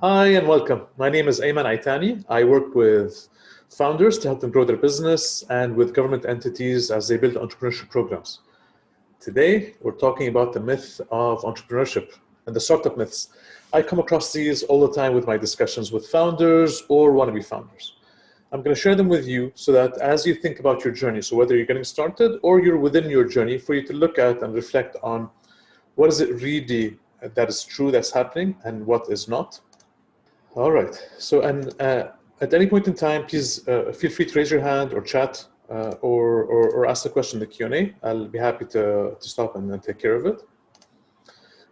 Hi and welcome. My name is Ayman Aitani. I work with founders to help them grow their business and with government entities as they build entrepreneurship programs. Today, we're talking about the myth of entrepreneurship and the startup myths. I come across these all the time with my discussions with founders or wannabe founders. I'm going to share them with you so that as you think about your journey, so whether you're getting started or you're within your journey, for you to look at and reflect on what is it really that is true that's happening and what is not. All right. So, and uh, at any point in time, please uh, feel free to raise your hand or chat uh, or, or, or, ask a question in the Q&A. I'll be happy to, to stop and, take care of it.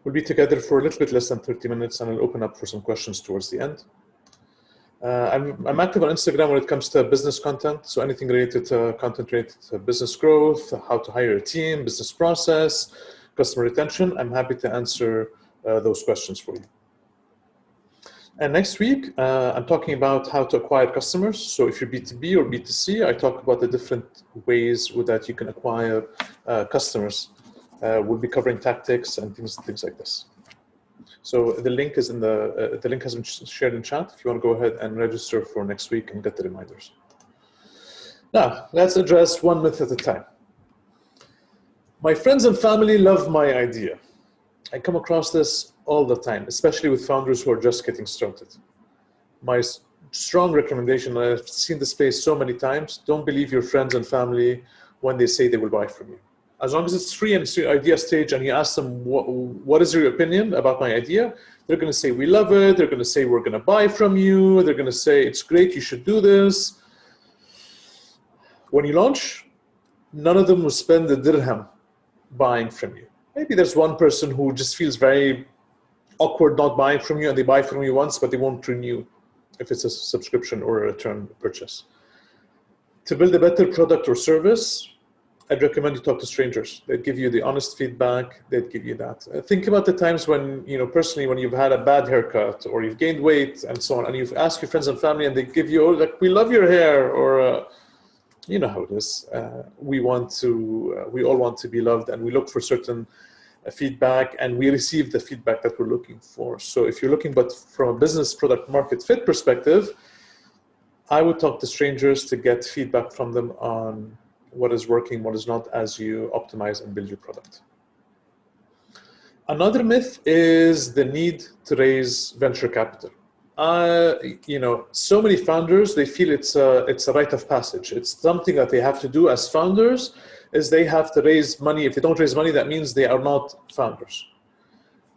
We'll be together for a little bit less than 30 minutes and I'll open up for some questions towards the end. Uh, I'm, I'm, active on Instagram when it comes to business content. So anything related to content related to business growth, how to hire a team, business process, customer retention. I'm happy to answer uh, those questions for you. And next week, uh, I'm talking about how to acquire customers. So if you're B2B or B2C, I talk about the different ways that you can acquire uh, customers. Uh, we'll be covering tactics and things, things like this. So the link is in the, uh, the link has been shared in chat. If you want to go ahead and register for next week and get the reminders. Now, let's address one myth at a time. My friends and family love my idea. I come across this all the time, especially with founders who are just getting started. My strong recommendation, I've seen this space so many times, don't believe your friends and family when they say they will buy from you. As long as it's free and it's your idea stage and you ask them, what, what is your opinion about my idea? They're gonna say, we love it. They're gonna say, we're gonna buy from you. They're gonna say, it's great, you should do this. When you launch, none of them will spend a dirham buying from you. Maybe there's one person who just feels very awkward not buying from you and they buy from you once, but they won't renew if it's a subscription or a return purchase. To build a better product or service, I'd recommend you talk to strangers. They'd give you the honest feedback. They'd give you that. Uh, think about the times when, you know, personally, when you've had a bad haircut or you've gained weight and so on, and you've asked your friends and family and they give you, oh, like, we love your hair or, uh, you know how it is. Uh, we want to, uh, we all want to be loved and we look for certain feedback and we receive the feedback that we're looking for. So if you're looking, but from a business product market fit perspective, I would talk to strangers to get feedback from them on what is working, what is not as you optimize and build your product. Another myth is the need to raise venture capital. Uh, you know, so many founders, they feel it's a, it's a rite of passage. It's something that they have to do as founders is they have to raise money. If they don't raise money, that means they are not founders.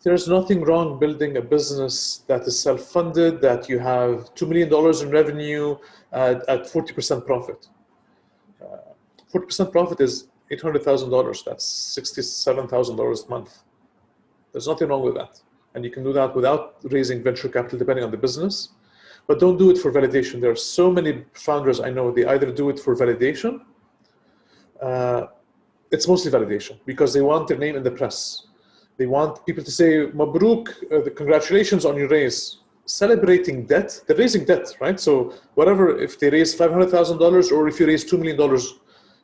There's nothing wrong building a business that is self-funded, that you have $2 million in revenue at 40% profit. 40% uh, profit is $800,000. That's $67,000 a month. There's nothing wrong with that. And you can do that without raising venture capital, depending on the business. But don't do it for validation. There are so many founders I know, they either do it for validation uh, it's mostly validation because they want their name in the press. They want people to say, Mabruk, uh, congratulations on your raise. Celebrating debt, they're raising debt, right? So whatever, if they raise $500,000 or if you raise $2 million,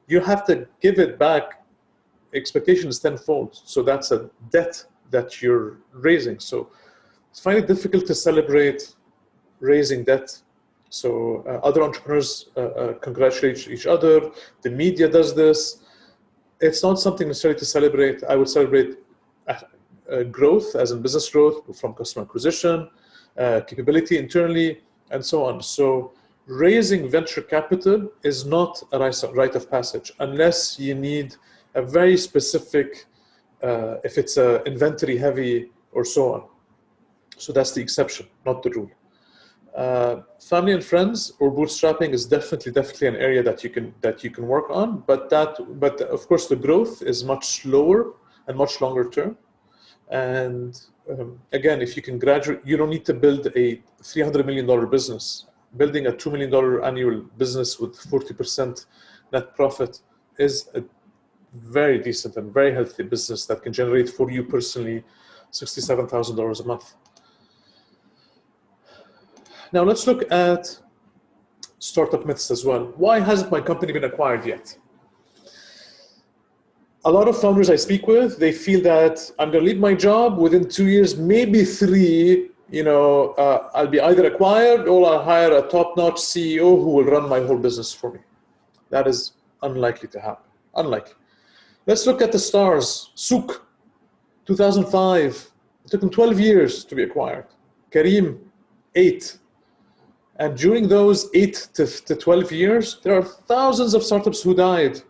you have to give it back. Expectation is tenfold. So that's a debt that you're raising. So it's it difficult to celebrate raising debt so uh, other entrepreneurs uh, uh, congratulate each other. The media does this. It's not something necessarily to celebrate. I would celebrate growth, as in business growth from customer acquisition, capability internally, and so on. So raising venture capital is not a rite of passage unless you need a very specific, uh, if it's a inventory heavy or so on. So that's the exception, not the rule. Uh, family and friends or bootstrapping is definitely definitely an area that you can that you can work on but that but of course the growth is much slower and much longer term. And um, again if you can graduate you don't need to build a 300 million dollar business. Building a 2 million dollar annual business with 40 percent net profit is a very decent and very healthy business that can generate for you personally $67,000 a month now let's look at startup myths as well. Why hasn't my company been acquired yet? A lot of founders I speak with, they feel that I'm to leave my job within two years, maybe three, you know, uh, I'll be either acquired or I'll hire a top-notch CEO who will run my whole business for me. That is unlikely to happen. Unlikely. Let's look at the stars. Souq, 2005. It took them 12 years to be acquired. Careem, eight. And during those eight to, to 12 years, there are thousands of startups who died.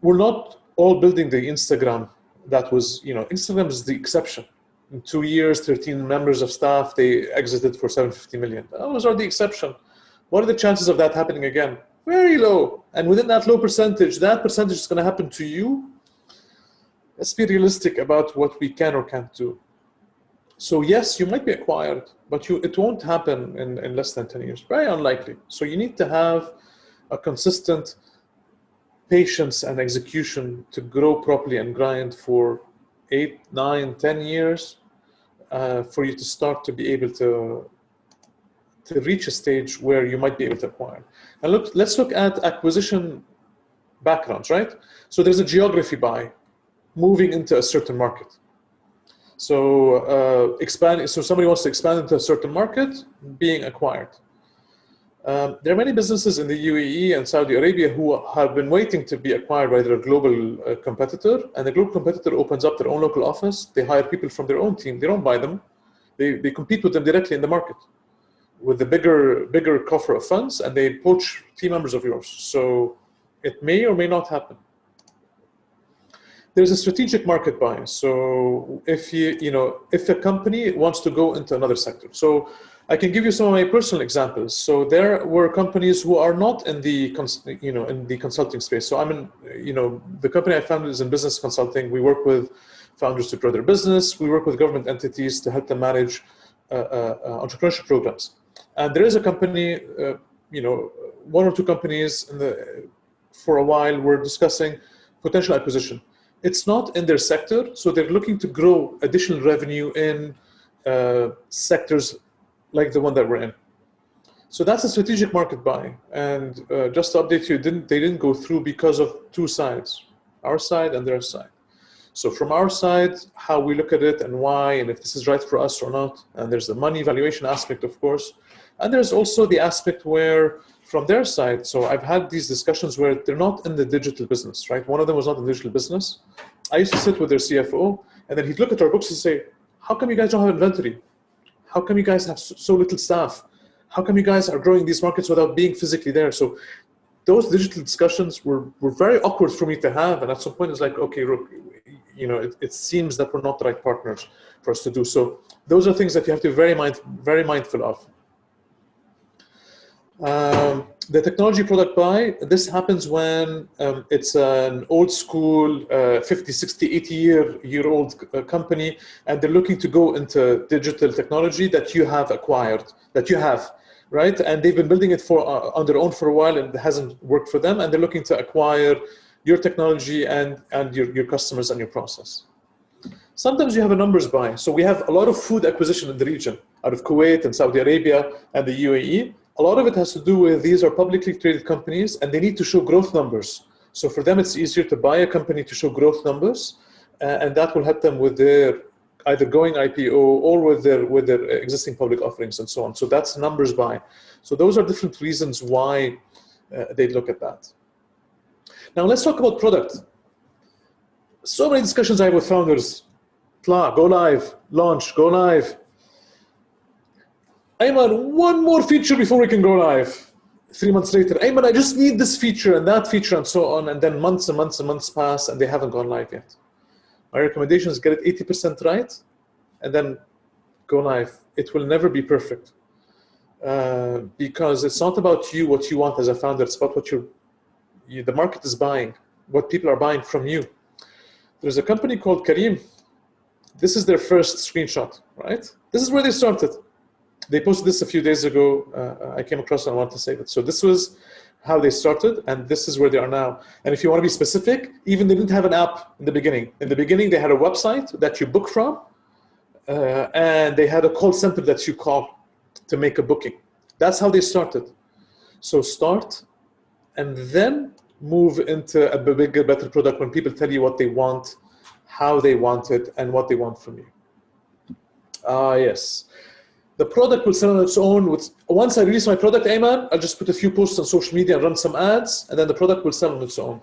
We're not all building the Instagram that was, you know, Instagram is the exception. In two years, 13 members of staff, they exited for 750 million. Those are the exception. What are the chances of that happening again? Very low. And within that low percentage, that percentage is going to happen to you. Let's be realistic about what we can or can't do. So yes, you might be acquired, but you, it won't happen in, in less than 10 years. Very unlikely. So you need to have a consistent patience and execution to grow properly and grind for eight, nine, ten years uh, for you to start to be able to to reach a stage where you might be able to acquire. And look, let's look at acquisition backgrounds, right? So there's a geography buy, moving into a certain market. So uh, expand. So somebody wants to expand into a certain market, being acquired. Um, there are many businesses in the UAE and Saudi Arabia who have been waiting to be acquired by their global uh, competitor, and the global competitor opens up their own local office. They hire people from their own team. They don't buy them. They, they compete with them directly in the market with the bigger bigger coffer of funds, and they poach team members of yours. So it may or may not happen. There's a strategic market bias. So if you you know if a company wants to go into another sector, so I can give you some of my personal examples. So there were companies who are not in the you know in the consulting space. So I'm in you know the company I founded is in business consulting. We work with founders to grow their business. We work with government entities to help them manage uh, uh, uh, entrepreneurship programs. And there is a company, uh, you know, one or two companies in the for a while were discussing potential acquisition. It's not in their sector, so they're looking to grow additional revenue in uh, sectors like the one that we're in. So that's a strategic market buy. And uh, just to update you, didn't, they didn't go through because of two sides, our side and their side. So from our side, how we look at it and why, and if this is right for us or not. And there's the money valuation aspect, of course. And there's also the aspect where from their side, so I've had these discussions where they're not in the digital business, right? One of them was not in the digital business. I used to sit with their CFO and then he'd look at our books and say, how come you guys don't have inventory? How come you guys have so little staff? How come you guys are growing these markets without being physically there? So those digital discussions were, were very awkward for me to have. And at some point it's like, okay, look, you know, it, it seems that we're not the right partners for us to do. So those are things that you have to be very, mind, very mindful of. Um, the technology product buy, this happens when um, it's an old school, uh, 50, 60, 80 year, year old uh, company, and they're looking to go into digital technology that you have acquired, that you have, right? And they've been building it for uh, on their own for a while and it hasn't worked for them, and they're looking to acquire your technology and, and your, your customers and your process. Sometimes you have a numbers buy. So we have a lot of food acquisition in the region out of Kuwait and Saudi Arabia and the UAE a lot of it has to do with these are publicly traded companies and they need to show growth numbers. So for them, it's easier to buy a company to show growth numbers, uh, and that will help them with their either going IPO or with their with their existing public offerings and so on. So that's numbers buy. So those are different reasons why uh, they look at that. Now let's talk about product. So many discussions I have with founders. Go live, launch, go live. Ayman, one more feature before we can go live. Three months later, Ayman, I just need this feature and that feature and so on. And then months and months and months pass and they haven't gone live yet. My recommendation is get it 80% right and then go live. It will never be perfect. Uh, because it's not about you, what you want as a founder. It's about what you, the market is buying, what people are buying from you. There's a company called Careem. This is their first screenshot, right? This is where they started they posted this a few days ago. Uh, I came across and I want to say that. So this was how they started, and this is where they are now. And if you want to be specific, even they didn't have an app in the beginning. In the beginning, they had a website that you book from, uh, and they had a call center that you call to make a booking. That's how they started. So start, and then move into a bigger, better product when people tell you what they want, how they want it, and what they want from you. Ah, yes. The product will sell on its own. With Once I release my product, Ayman, I'll just put a few posts on social media and run some ads, and then the product will sell on its own.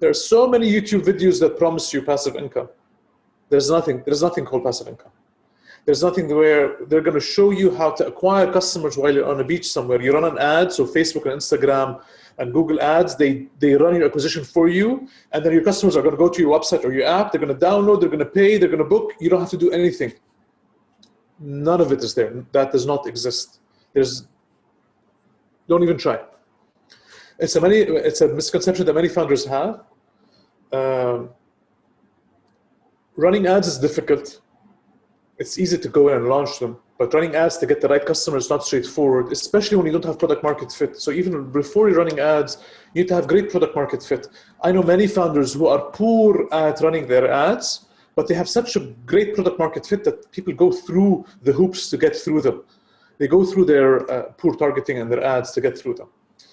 There are so many YouTube videos that promise you passive income. There's nothing, there's nothing called passive income. There's nothing where they're going to show you how to acquire customers while you're on a beach somewhere. You run an ad, so Facebook and Instagram and Google Ads, they, they run your acquisition for you, and then your customers are going to go to your website or your app, they're going to download, they're going to pay, they're going to book. You don't have to do anything. None of it is there. That does not exist. There's, don't even try. It's a, many, it's a misconception that many founders have. Um, running ads is difficult it's easy to go in and launch them, but running ads to get the right customer is not straightforward, especially when you don't have product market fit. So even before you're running ads, you need to have great product market fit. I know many founders who are poor at running their ads, but they have such a great product market fit that people go through the hoops to get through them. They go through their uh, poor targeting and their ads to get through them.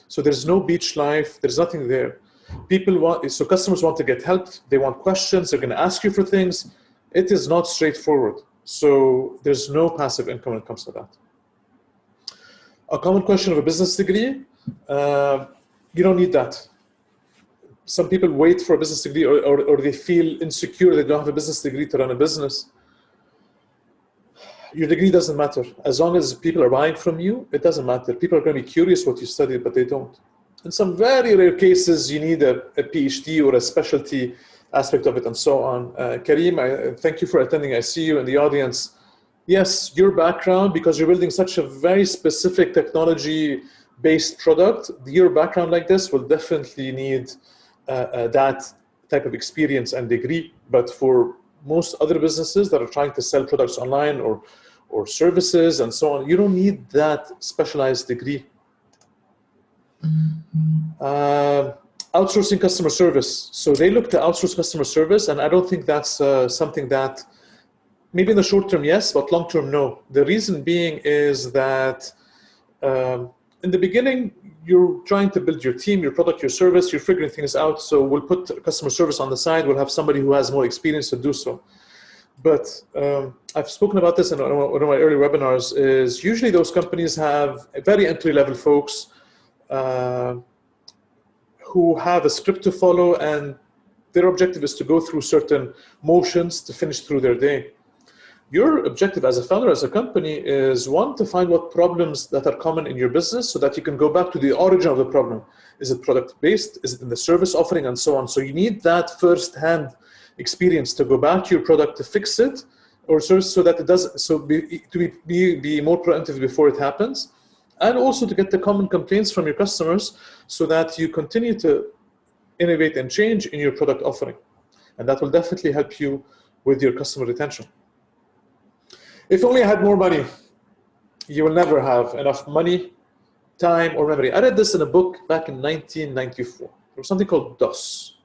So there's no beach life, there's nothing there. People want, so customers want to get help, they want questions, they're gonna ask you for things. It is not straightforward. So there's no passive income when it comes to that. A common question of a business degree, uh, you don't need that. Some people wait for a business degree or, or, or they feel insecure they don't have a business degree to run a business. Your degree doesn't matter. As long as people are buying from you, it doesn't matter. People are going to be curious what you studied, but they don't. In some very rare cases, you need a, a PhD or a specialty aspect of it and so on. Uh, Kareem, I, thank you for attending. I see you in the audience. Yes, your background, because you're building such a very specific technology-based product, your background like this will definitely need uh, uh, that type of experience and degree. But for most other businesses that are trying to sell products online or, or services and so on, you don't need that specialized degree. Uh, outsourcing customer service. So they look to outsource customer service, and I don't think that's uh, something that, maybe in the short term, yes, but long term, no. The reason being is that um, in the beginning, you're trying to build your team, your product, your service, you're figuring things out. So we'll put customer service on the side. We'll have somebody who has more experience to do so. But um, I've spoken about this in one of my early webinars is usually those companies have very entry level folks uh, who have a script to follow and their objective is to go through certain motions to finish through their day. Your objective as a founder, as a company, is one, to find what problems that are common in your business so that you can go back to the origin of the problem. Is it product-based? Is it in the service offering and so on? So you need that first-hand experience to go back to your product to fix it or service so that it does, so be, to be, be, be more proactive before it happens and also to get the common complaints from your customers so that you continue to innovate and change in your product offering. And that will definitely help you with your customer retention. If only I had more money, you will never have enough money, time, or memory. I read this in a book back in 1994. There was something called DOS.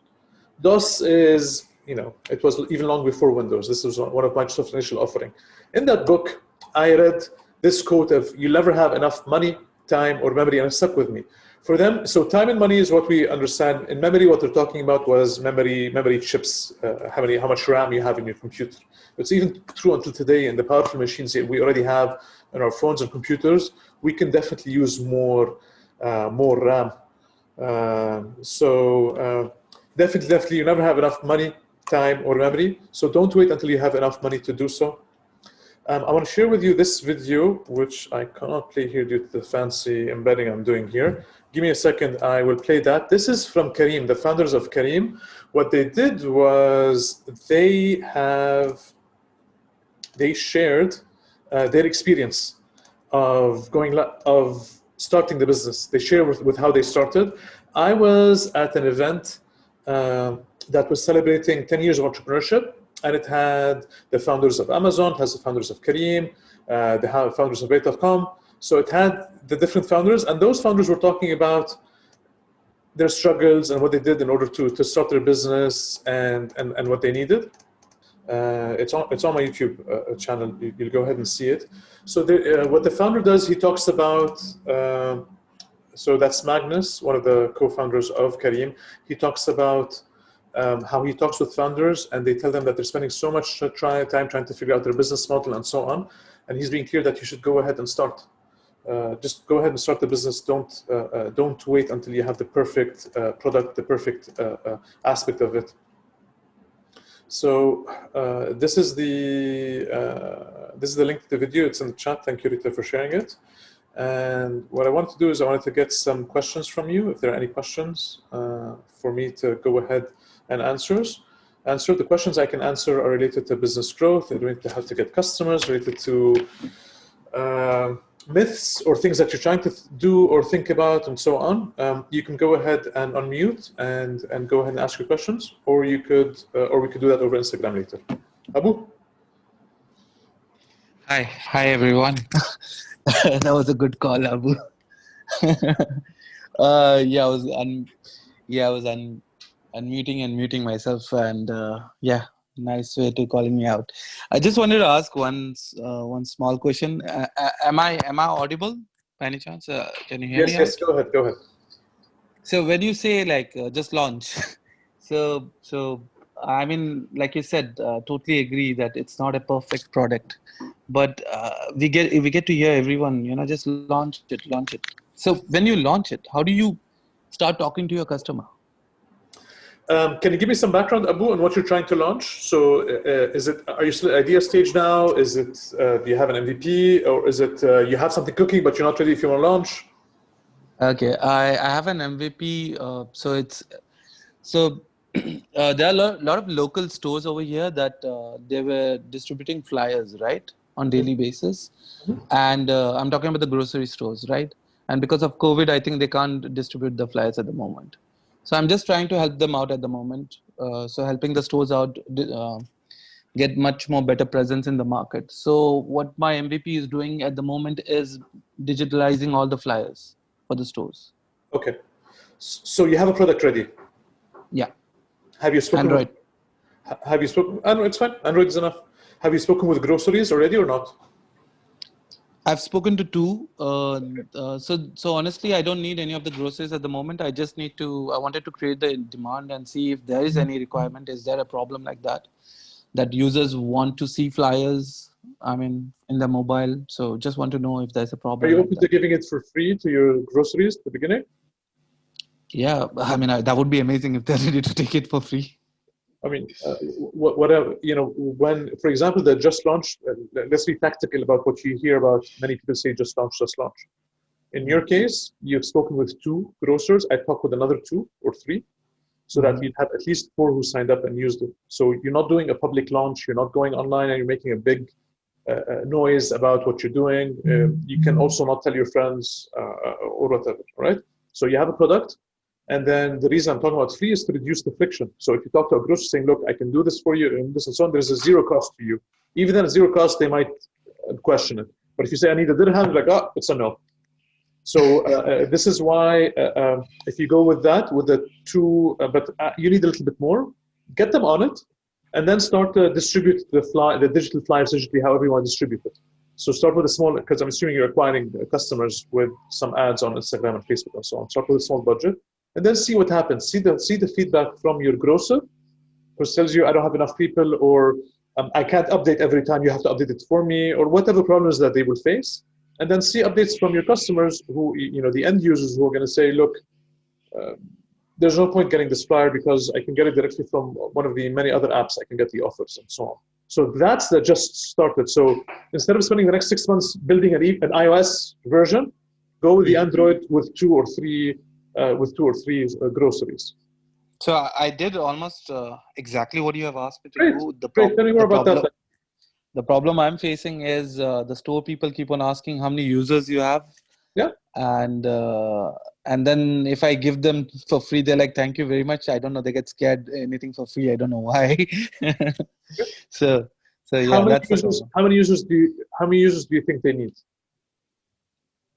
DOS is, you know, it was even long before Windows. This was one of Microsoft's initial offering. In that book, I read this quote of you'll never have enough money, time, or memory, and it stuck with me. For them, so time and money is what we understand. In memory, what they're talking about was memory, memory chips, uh, how many, how much RAM you have in your computer. It's even true until today in the powerful machines that we already have in our phones and computers. We can definitely use more, uh, more RAM. Uh, so definitely, definitely, you never have enough money, time, or memory. So don't wait until you have enough money to do so. Um, I want to share with you this video, which I cannot play here due to the fancy embedding I'm doing here. Give me a second, I will play that. This is from Careem, the founders of Careem. What they did was they have, they shared uh, their experience of going, of starting the business. They share with, with how they started. I was at an event uh, that was celebrating 10 years of entrepreneurship and it had the founders of Amazon, has the founders of Careem, uh, the founders of Bayt.com. So it had the different founders, and those founders were talking about their struggles and what they did in order to, to start their business and, and, and what they needed. Uh, it's, on, it's on my YouTube uh, channel. You, will go ahead and see it. So the, uh, what the founder does, he talks about, uh, so that's Magnus, one of the co-founders of Careem. He talks about um, how he talks with founders and they tell them that they're spending so much try, time trying to figure out their business model and so on. And he's being clear that you should go ahead and start. Uh, just go ahead and start the business. Don't uh, uh, don't wait until you have the perfect uh, product, the perfect uh, uh, aspect of it. So this is the this is the link to the video. It's in the chat. Thank you, Rita, for sharing it. And what I wanted to do is I wanted to get some questions from you. If there are any questions for me to go ahead and answers. Answer the questions I can answer are related to business growth, related to how to get customers, related to uh, myths or things that you're trying to do or think about and so on. Um, you can go ahead and unmute and and go ahead and ask your questions, or you could uh, or we could do that over Instagram later. Abu. Hi, hi everyone. that was a good call, Abu. uh, yeah, I was un, yeah, I was un, unmuting and muting myself, and uh, yeah, nice way to calling me out. I just wanted to ask one uh, one small question. Uh, am I am I audible by any chance? Uh, can you hear yes, me? Yes, yes. Go ahead. Go ahead. So when you say like uh, just launch, so so I mean, like you said, uh, totally agree that it's not a perfect product, but we get we get to hear everyone, you know, just launch it, launch it. So when you launch it, how do you start talking to your customer? Um, can you give me some background, Abu, on what you're trying to launch? So, uh, is it are you still at idea stage now? Is it uh, do you have an MVP, or is it uh, you have something cooking but you're not ready if you want to launch? Okay, I, I have an MVP. Uh, so it's so uh, there are a lot, lot, of local stores over here that uh, they were distributing flyers, right, on daily basis, mm -hmm. and I'm talking about the grocery stores, right? And because of COVID, I think they can't distribute the flyers at the moment. So I'm just trying to help them out at the moment. Uh, so helping the stores out uh, get much more better presence in the market. So what my MVP is doing at the moment is digitalizing all the flyers for the stores. Okay. So you have a product ready? Yeah. Have you spoken? Android. With, have you spoken? It's fine. Android is enough. Have you spoken with groceries already or not? I've spoken to two. Uh, uh, so, so honestly, I don't need any of the groceries at the moment. I just need to. I wanted to create the demand and see if there is any requirement. Is there a problem like that? That users want to see flyers. I mean, in the mobile. So, just want to know if there's a problem. Are you open to giving it for free to your groceries at the beginning? Yeah, I mean, I, that would be amazing if they're ready to take it for free. I mean, uh, whatever, you know, when, for example, they just launched, uh, let's be tactical about what you hear about many people say just launch, just launch. In your case, you've spoken with two grocers. I talked with another two or three so that you'd have at least four who signed up and used it. So you're not doing a public launch, you're not going online and you're making a big uh, uh noise about what you're doing. Uh, you can also not tell your friends uh, or whatever, right? So you have a product, and then the reason I'm talking about free is to reduce the friction. So if you talk to a grocer saying, look, I can do this for you and this and so on, there's a zero cost to you. Even at zero cost, they might uh, question it. But if you say, I need a dirham, like, oh, it's a no. So uh, uh, this is why uh, um, if you go with that, with the two, uh, but uh, you need a little bit more, get them on it, and then start to distribute the fly, the digital flyers digitally, however you want to distribute it. So start with a small, because I'm assuming you're acquiring customers with some ads on Instagram and Facebook and so on. Start with a small budget and then see what happens. See the see the feedback from your grocer, who tells you I don't have enough people, or um, I can't update every time. You have to update it for me, or whatever problems that they will face. And then see updates from your customers, who you know the end users who are going to say, look. Uh, there's no point getting this flyer because I can get it directly from one of the many other apps. I can get the offers and so on. So that's the just started. So instead of spending the next six months building an, e an iOS version, go with the Android with two or three uh, with two or three uh, groceries. So I did almost uh, exactly what you have asked me to Great. do. The, Great. Tell me more about problem, that. The problem I'm facing is uh, the store people keep on asking how many users you have. Yeah. And uh, and then if I give them for free, they're like, "Thank you very much." I don't know. They get scared. Anything for free, I don't know why. so so yeah, how many that's users, how many users do you, how many users do you think they need?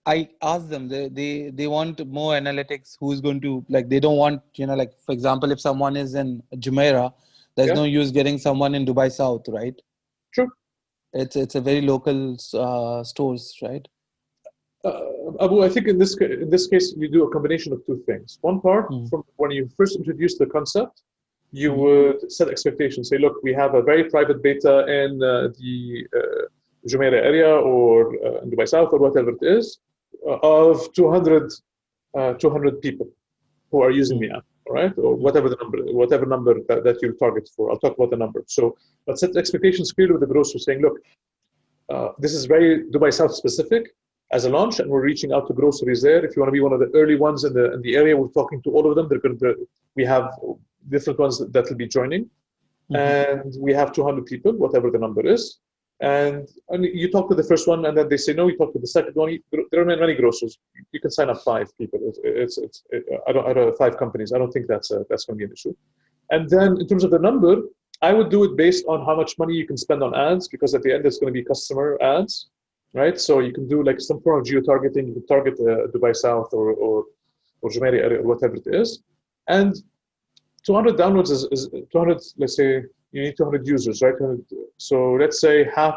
I ask them they, they they want more analytics who's going to like they don't want you know like for example if someone is in Jumeirah there's yeah. no use getting someone in Dubai South right sure it's it's a very local uh, stores right uh, Abu I think in this in this case you do a combination of two things one part mm. from when you first introduce the concept you would set expectations. Say, look, we have a very private beta in uh, the uh, Jumeirah area or uh, in Dubai South or whatever it is of 200, uh, 200 people who are using the app, right? Or whatever the number, whatever number that, that you'll target for. I'll talk about the number. So let's set expectations clearly with the grocer saying, look, uh, this is very Dubai South specific as a launch, and we're reaching out to groceries there. If you want to be one of the early ones in the in the area, we're talking to all of them. They're going to, we have different ones that, will be joining, mm-hmm. and we have 200 people, whatever the number is. And, and you talk to the first one, and then they say no. You talk to the second one. There are many grocers. You can sign up five people. It's, it's, it's it, I don't I don't five companies. I don't think that's a, that's going to be an issue. And then in terms of the number, I would do it based on how much money you can spend on ads, because at the end it's going to be customer ads right? So you can do like some form of geo-targeting. You can target uh, Dubai South or or or Jumeirah or whatever it is, and 200 downloads is, is 200. Let's say you need 200 users, right? So let's say half,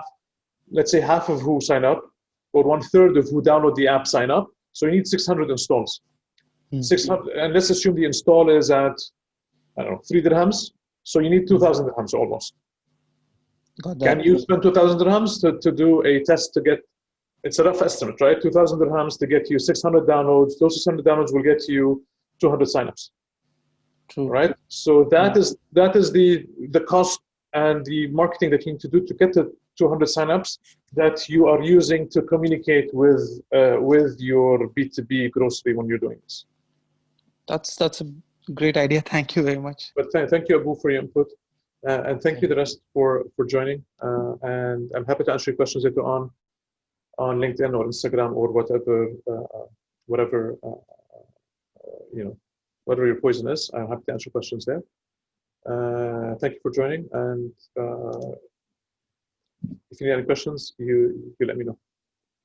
let's say half of who sign up, or one third of who download the app sign up. So you need 600 installs. Mm -hmm. 600, and let's assume the install is at I don't know three dirhams. So you need 2,000 dirhams almost. Can you spend 2,000 dirhams to, to do a test to get, it's a rough estimate, right? 2,000 dirhams to get you 600 downloads. Those 600 downloads will get you 200 signups. True. Right? So that yeah. is that is the the cost and the marketing that you need to do to get the 200 signups that you are using to communicate with uh, with your B2B grocery when you're doing this. That's that's a great idea. Thank you very much. But th thank you, Abu, for your input. Uh, and thank you the rest for, for joining. Uh, and I'm happy to answer your questions later on on LinkedIn or Instagram or whatever, uh, whatever, uh, uh, you know, whatever your poison is. I'm happy to answer questions there. Uh, thank you for joining. And uh, if you need any questions, you, you let me know.